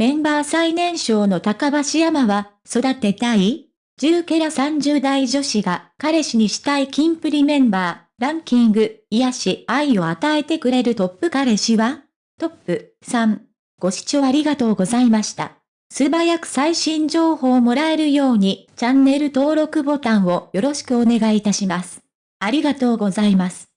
メンバー最年少の高橋山は、育てたい ?10 ケラ30代女子が彼氏にしたいキンプリメンバー、ランキング、癒し、愛を与えてくれるトップ彼氏は？トップ3。ご視聴ありがとうございました。素早く最新情報をもらえるように、チャンネル登録ボタンをよろしくお願いいたします。ありがとうございます。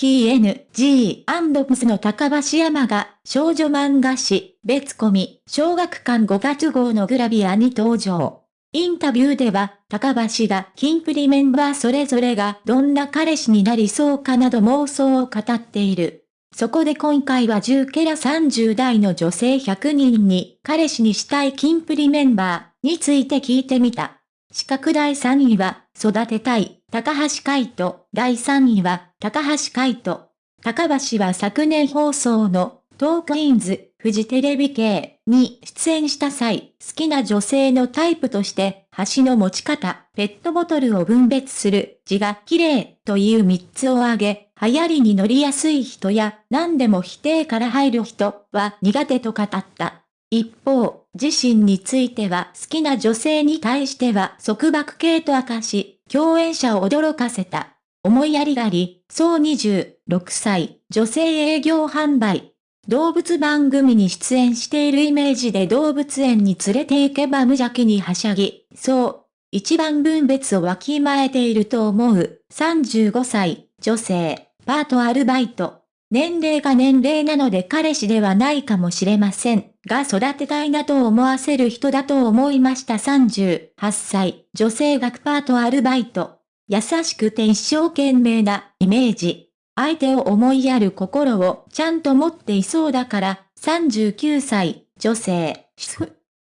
キー NG& の高橋山が少女漫画誌別コミ小学館5月号のグラビアに登場。インタビューでは高橋がキンプリメンバーそれぞれがどんな彼氏になりそうかなど妄想を語っている。そこで今回は10ケラ30代の女性100人に彼氏にしたいキンプリメンバーについて聞いてみた。資格第3位は育てたい高橋海人。第3位は高橋海人。高橋は昨年放送のトークインズ、フジテレビ系に出演した際、好きな女性のタイプとして、橋の持ち方、ペットボトルを分別する、字が綺麗という3つを挙げ、流行りに乗りやすい人や何でも否定から入る人は苦手と語った。一方、自身については好きな女性に対しては束縛系と明かし、共演者を驚かせた。思いやりがあり、そう26歳、女性営業販売。動物番組に出演しているイメージで動物園に連れて行けば無邪気にはしゃぎ、そう、一番分別をわきまえていると思う。35歳、女性、パートアルバイト。年齢が年齢なので彼氏ではないかもしれませんが育てたいなと思わせる人だと思いました38歳、女性学パートアルバイト。優しくて一生懸命なイメージ。相手を思いやる心をちゃんと持っていそうだから39歳、女性。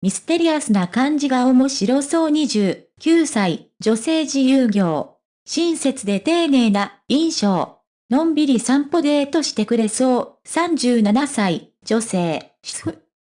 ミステリアスな感じが面白そう29歳、女性自由業。親切で丁寧な印象。のんびり散歩デートしてくれそう。37歳、女性。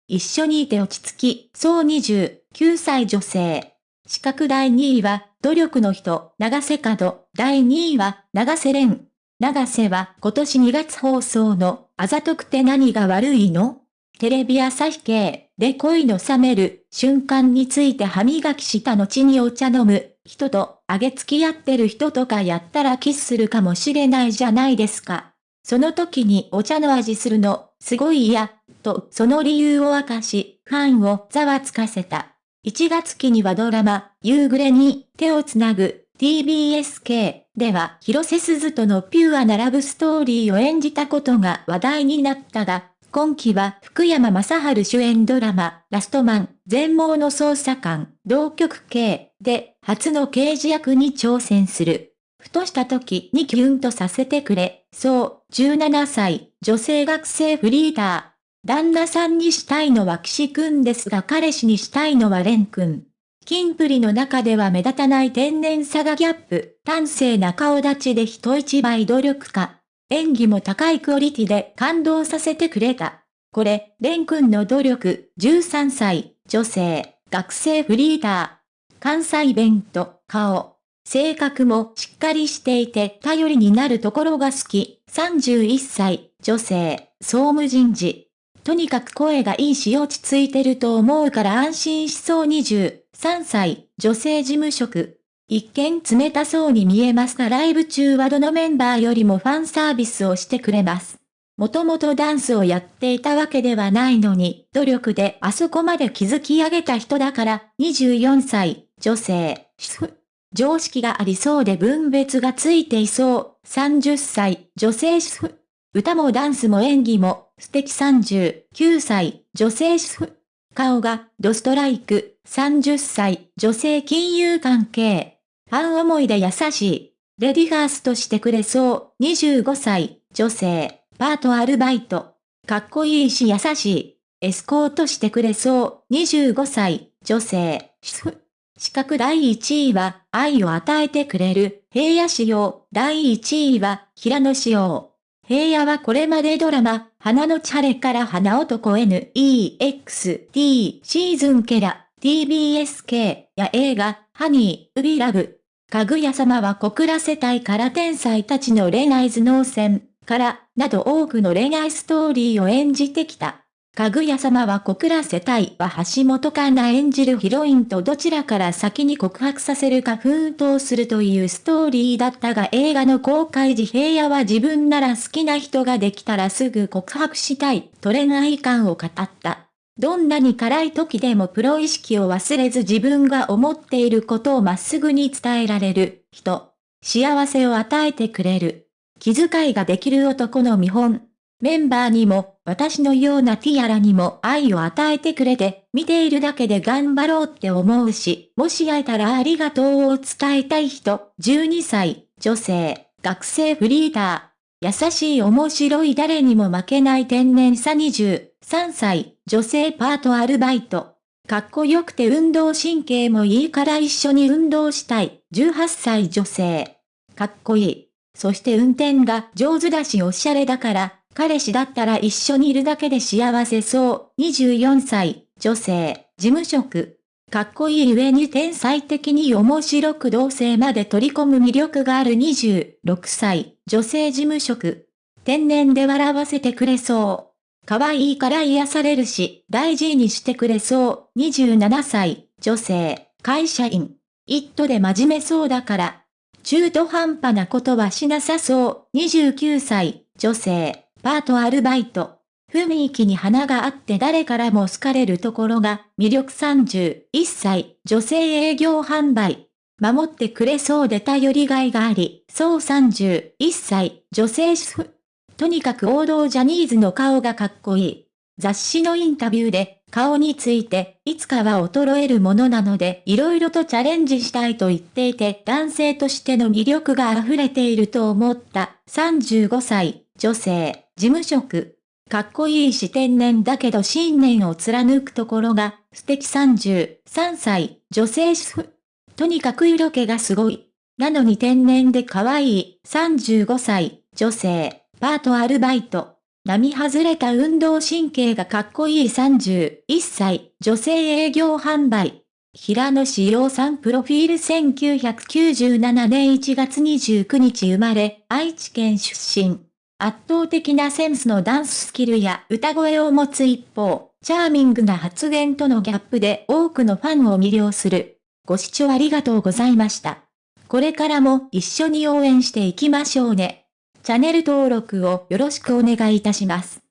一緒にいて落ち着き、そう29歳女性。資格第2位は、努力の人、長瀬角。第2位は、長瀬廉。長瀬は今年2月放送の、あざとくて何が悪いの？テレビ朝日系で恋の冷める瞬間について歯磨きした後にお茶飲む人と、あげ付き合ってる人とかやったらキスするかもしれないじゃないですか。その時にお茶の味するの、すごい嫌、とその理由を明かし、ファンをざわつかせた。1月期にはドラマ、夕暮れに手をつなぐ TBSK では広瀬すずとのピュアなラブストーリーを演じたことが話題になったが、今期は福山雅治主演ドラマ、ラストマン、全盲の捜査官、同局系で初の刑事役に挑戦する。ふとした時にキュンとさせてくれ。そう、17歳、女性学生フリーター。旦那さんにしたいのは岸くんですが彼氏にしたいのは蓮くん。キンプリの中では目立たない天然さがギャップ、端正な顔立ちで人一倍努力家。演技も高いクオリティで感動させてくれた。これ、レン君の努力、13歳、女性、学生フリーター。関西弁と顔。性格もしっかりしていて頼りになるところが好き。31歳、女性、総務人事。とにかく声がいいし落ち着いてると思うから安心しそう23歳、女性事務職。一見冷たそうに見えますがライブ中はどのメンバーよりもファンサービスをしてくれます。もともとダンスをやっていたわけではないのに、努力であそこまで築き上げた人だから、24歳、女性、常識がありそうで分別がついていそう、30歳、女性主婦歌もダンスも演技も、素敵39歳、女性主婦顔が、ドストライク、30歳、女性金融関係。ファン思いで優しい。レディファーストしてくれそう。25歳、女性、パートアルバイト。かっこいいし優しい。エスコートしてくれそう。25歳、女性、主婦資格第1位は、愛を与えてくれる、平野仕様。第1位は、平野仕様。平野はこれまでドラマ、花のチャレから花男 NEXT シーズンケラ、TBSK や映画、ハニー、ウビラブ、かぐや様は小倉世帯から天才たちの恋愛頭脳戦から、など多くの恋愛ストーリーを演じてきた。かぐや様は小倉世帯は橋本環奈演じるヒロインとどちらから先に告白させるか奮闘するというストーリーだったが映画の公開時平野は自分なら好きな人ができたらすぐ告白したいと恋愛感を語った。どんなに辛い時でもプロ意識を忘れず自分が思っていることをまっすぐに伝えられる人。幸せを与えてくれる。気遣いができる男の見本。メンバーにも、私のようなティアラにも愛を与えてくれて、見ているだけで頑張ろうって思うし、もし会えたらありがとうを伝えたい人、12歳、女性、学生フリーター。優しい面白い誰にも負けない天然さ23歳、女性パートアルバイト。かっこよくて運動神経もいいから一緒に運動したい、18歳女性。かっこいい。そして運転が上手だしおしゃれだから、彼氏だったら一緒にいるだけで幸せそう。24歳、女性、事務職。かっこいい上に天才的に面白く同性まで取り込む魅力がある26歳、女性事務職。天然で笑わせてくれそう。可愛いから癒されるし、大事にしてくれそう。27歳、女性、会社員。一途で真面目そうだから。中途半端なことはしなさそう。29歳、女性、パートアルバイト。雰囲気に花があって誰からも好かれるところが魅力31歳、女性営業販売。守ってくれそうで頼りがいがあり、そう31歳、女性主婦。とにかく王道ジャニーズの顔がかっこいい。雑誌のインタビューで、顔について、いつかは衰えるものなので、色々とチャレンジしたいと言っていて、男性としての魅力が溢れていると思った。35歳、女性。事務職。かっこいいし天然だけど信念を貫くところが素敵33歳、女性主婦。とにかく色気がすごい。なのに天然で可愛い35歳、女性、パートアルバイト。並外れた運動神経がかっこいい31歳、女性営業販売。平野志陽さんプロフィール1997年1月29日生まれ、愛知県出身。圧倒的なセンスのダンススキルや歌声を持つ一方、チャーミングな発言とのギャップで多くのファンを魅了する。ご視聴ありがとうございました。これからも一緒に応援していきましょうね。チャンネル登録をよろしくお願いいたします。